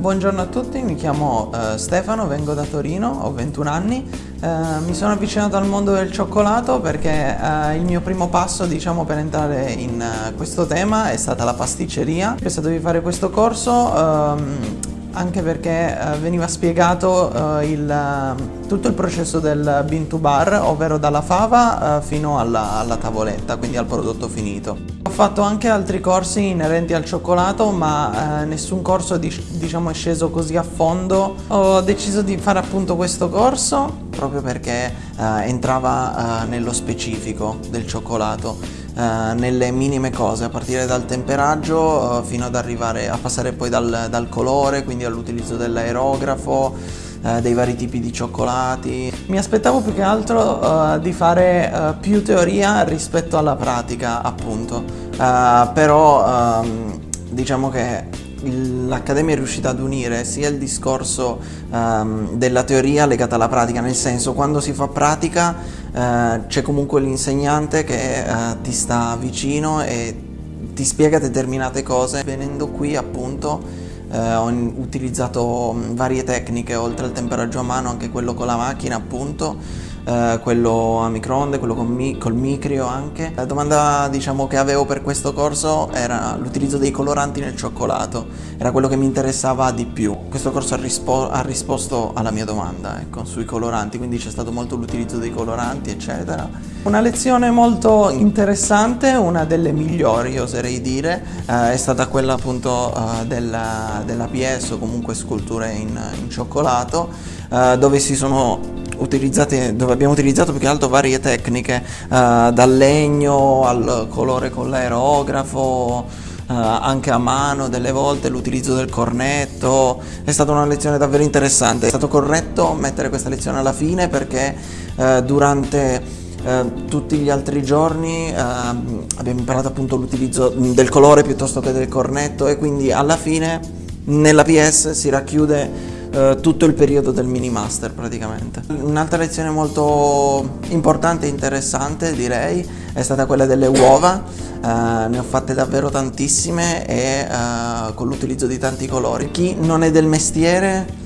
buongiorno a tutti, mi chiamo uh, Stefano, vengo da Torino, ho 21 anni. Uh, mi sono avvicinato al mondo del cioccolato perché uh, il mio primo passo diciamo, per entrare in questo tema è stata la pasticceria. Ho pensato di fare questo corso ehm, anche perché uh, veniva spiegato uh, il, uh, tutto il processo del bean to bar, ovvero dalla fava fino alla, alla, tavoletta, quindi al prodotto finito. Ho fatto anche altri corsi inerenti al cioccolato, ma nessun corso di, diciamo, è sceso così a fondo. Ho deciso di fare appunto questo corso proprio perché entrava nello specifico del cioccolato. Uh, nelle minime cose, a partire dal temperaggio uh, fino ad arrivare a passare poi dal, dal colore, quindi all'utilizzo dell'aerografo, uh, dei vari tipi di cioccolati. Mi aspettavo più che altro di fare più teoria rispetto alla pratica, appunto, però um, diciamo che l'Accademia è riuscita ad unire sia il discorso um, della teoria legata alla pratica, nel senso quando si fa pratica uh, c'è comunque l'insegnante che uh, ti sta vicino e ti spiega determinate cose. Venendo qui appunto uh, ho utilizzato varie tecniche, oltre al temperaggio a mano anche quello con la macchina appunto eh, quello a microonde, quello con mi- col micrio anche. La domanda diciamo che avevo per questo corso era l'utilizzo dei coloranti nel cioccolato, era quello che mi interessava di più. Questo corso ha, rispo- ha risposto alla mia domanda ecco, sui coloranti, quindi c'è stato molto l'utilizzo dei coloranti eccetera. Una lezione molto interessante, una delle migliori oserei dire, eh, è stata quella appunto eh, della, dell'APS o comunque sculture in, in cioccolato, eh, dove si sono utilizzate, dove abbiamo utilizzato più che altro varie tecniche, uh, dal legno al colore con l'aerografo, uh, anche a mano delle volte, l'utilizzo del cornetto. È stata una lezione davvero interessante. È stato corretto mettere questa lezione alla fine perché uh, durante Uh, tutti gli altri giorni abbiamo imparato appunto l'utilizzo del colore piuttosto che del cornetto e quindi alla fine nella PS si racchiude eh, tutto il periodo del mini master praticamente. Un'altra lezione molto importante e interessante direi è stata quella delle uova, uh, ne ho fatte davvero tantissime e uh, con l'utilizzo di tanti colori. Chi non è del mestiere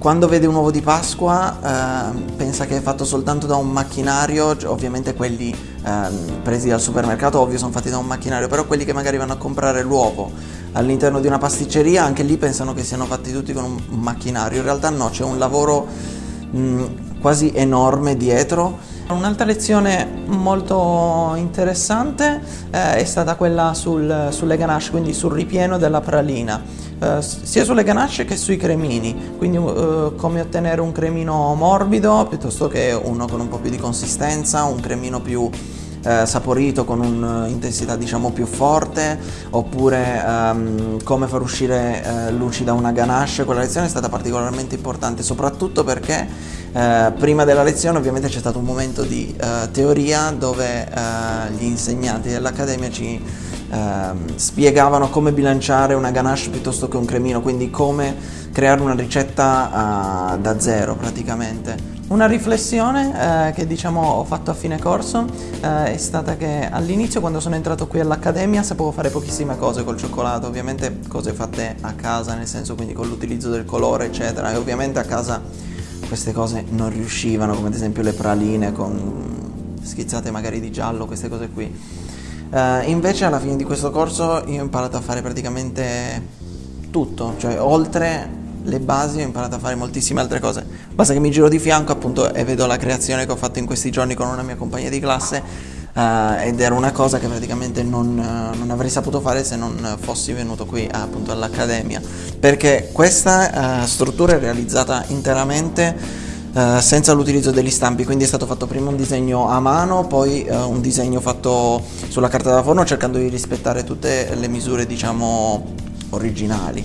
quando vede un uovo di Pasqua eh, pensa che è fatto soltanto da un macchinario, ovviamente quelli eh, presi al supermercato ovvio sono fatti da un macchinario, però quelli che magari vanno a comprare l'uovo all'interno di una pasticceria anche lì pensano che siano fatti tutti con un macchinario, in realtà no, c'è un lavoro mh, quasi enorme dietro. Un'altra lezione molto interessante eh, è stata quella sul, sulle ganache, quindi sul ripieno della pralina, eh, sia sulle ganache che sui cremini, quindi eh, come ottenere un cremino morbido piuttosto che uno con un po' più di consistenza, un cremino più eh, saporito con un'intensità diciamo più forte oppure ehm, come far uscire eh, luci da una ganache. Quella lezione è stata particolarmente importante soprattutto perché eh, prima della lezione ovviamente c'è stato un momento di eh, teoria dove eh, gli insegnanti dell'accademia ci ehm, spiegavano come bilanciare una ganache piuttosto che un cremino quindi come creare una ricetta da zero praticamente una riflessione eh, che diciamo ho fatto a fine corso eh, è stata che all'inizio quando sono entrato qui all'accademia sapevo fare pochissime cose col cioccolato, ovviamente cose fatte a casa, nel senso quindi con l'utilizzo del colore eccetera e ovviamente a casa queste cose non riuscivano, come ad esempio le praline con schizzate magari di giallo, queste cose qui. Uh, invece alla fine di questo corso io ho imparato a fare praticamente tutto, cioè oltre le basi ho imparato a fare moltissime altre cose. Basta che mi giro di fianco appunto e vedo la creazione che ho fatto in questi giorni con una mia compagna di classe uh, ed era una cosa che praticamente non, uh, non, avrei saputo fare se non fossi venuto qui uh, appunto all'accademia perché questa struttura è realizzata interamente senza l'utilizzo degli stampi, quindi è stato fatto prima un disegno a mano, poi un disegno fatto sulla carta da forno cercando di rispettare tutte le misure diciamo originali.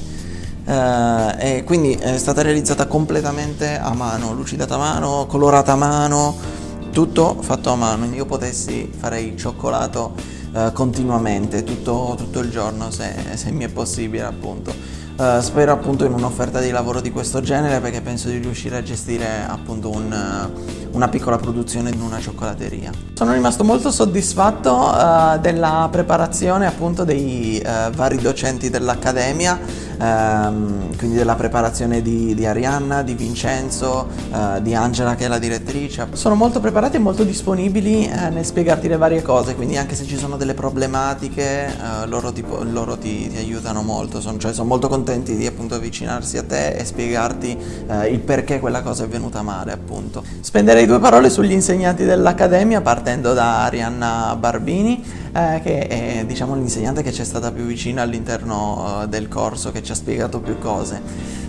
Uh, e quindi è stata realizzata completamente a mano, lucidata a mano, colorata a mano, tutto fatto a mano. Io potessi fare il cioccolato uh, continuamente, tutto, tutto, il giorno se, se, mi è possibile appunto. Uh, spero appunto in un'offerta di lavoro di questo genere perché penso di riuscire a gestire appunto un, una piccola produzione in una cioccolateria. Sono rimasto molto soddisfatto uh, della preparazione appunto dei uh, vari docenti dell'Accademia, uh, quindi della preparazione di, di Arianna, di Vincenzo, uh, di Angela che è la direttrice. Sono molto preparati e molto disponibili nel spiegarti le varie cose, quindi anche se ci sono delle problematiche loro, ti, loro ti, ti, aiutano molto, sono, cioè, sono molto contenti di appunto avvicinarsi a te e spiegarti il perché quella cosa è venuta male appunto. Spenderei due parole sugli insegnanti dell'Accademia partendo da Arianna Barbini eh, che è diciamo, l'insegnante che ci è stata più vicina all'interno uh, del corso, che ci ha spiegato più cose.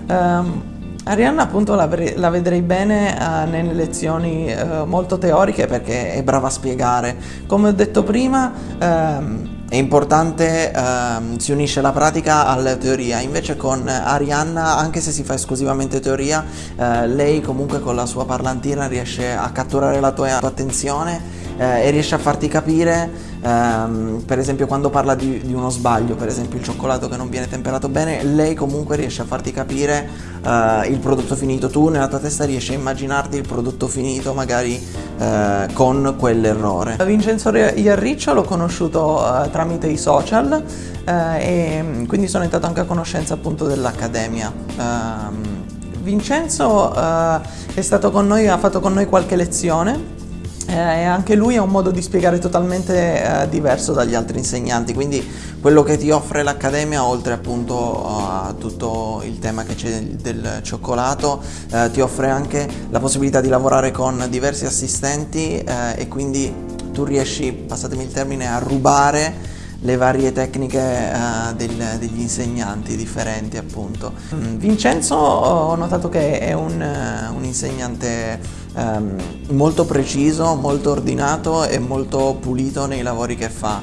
Um, Arianna appunto la, la, vedrei bene uh, nelle lezioni uh, molto teoriche perché è brava a spiegare. Come ho detto prima, um, è importante, ehm, si unisce la pratica alla teoria, invece con Arianna, anche se si fa esclusivamente teoria, eh, lei comunque con la sua parlantina riesce a catturare la tua attenzione eh, e riesce a farti capire, ehm, per esempio quando parla di, di, uno sbaglio, per esempio il cioccolato che non viene temperato bene, lei comunque riesce a farti capire eh, il prodotto finito, tu nella tua testa riesci a immaginarti il prodotto finito magari eh, con quell'errore. Vincenzo Iarriccio l'ho conosciuto eh, tramite i social eh, e quindi sono entrato anche a conoscenza appunto dell'Accademia. Ehm, Vincenzo eh, è stato con noi, ha fatto con noi qualche lezione eh, anche lui ha un modo di spiegare totalmente eh, diverso dagli altri insegnanti, quindi quello che ti offre l'Accademia, oltre appunto a tutto il tema che c'è del cioccolato, eh, ti offre anche la possibilità di lavorare con diversi assistenti eh, e quindi tu riesci, passatemi il termine, a rubare le varie tecniche uh, del, degli insegnanti differenti appunto. Mm, Vincenzo ho notato che è un, uh, un insegnante um, molto preciso, molto ordinato e molto pulito nei lavori che fa.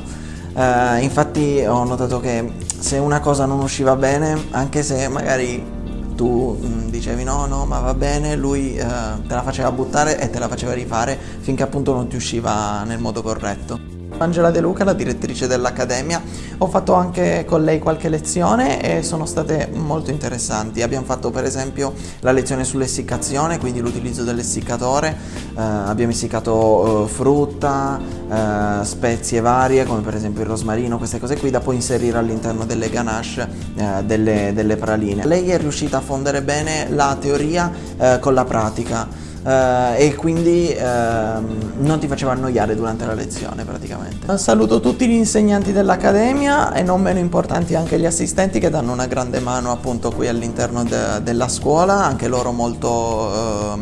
Uh, infatti ho notato che se una cosa non usciva bene, anche se magari tu mh, mm, dicevi no no ma va bene, lui eh, te la faceva buttare e te la faceva rifare finché appunto non ti usciva nel modo corretto. Angela De Luca, la direttrice dell'Accademia, ho fatto anche con lei qualche lezione e sono state molto interessanti. Abbiamo fatto per esempio la lezione sull'essiccazione, quindi l'utilizzo dell'essiccatore, eh, abbiamo essiccato eh, frutta, eh, spezie varie come per esempio il rosmarino, queste cose qui da poi inserire all'interno delle ganache eh, delle, delle, praline. Lei è riuscita a fondere bene la teoria eh, con la pratica eh, e quindi eh, non ti faceva annoiare durante la lezione praticamente. Saluto tutti gli insegnanti dell'Accademia e non meno importanti anche gli assistenti che danno una grande mano appunto qui all'interno de della scuola, anche loro molto, eh,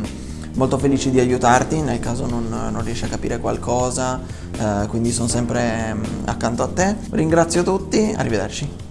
molto felici di aiutarti nel caso non, non riesci a capire qualcosa, eh, quindi sono sempre mm, accanto a te. Ringrazio tutti, arrivederci.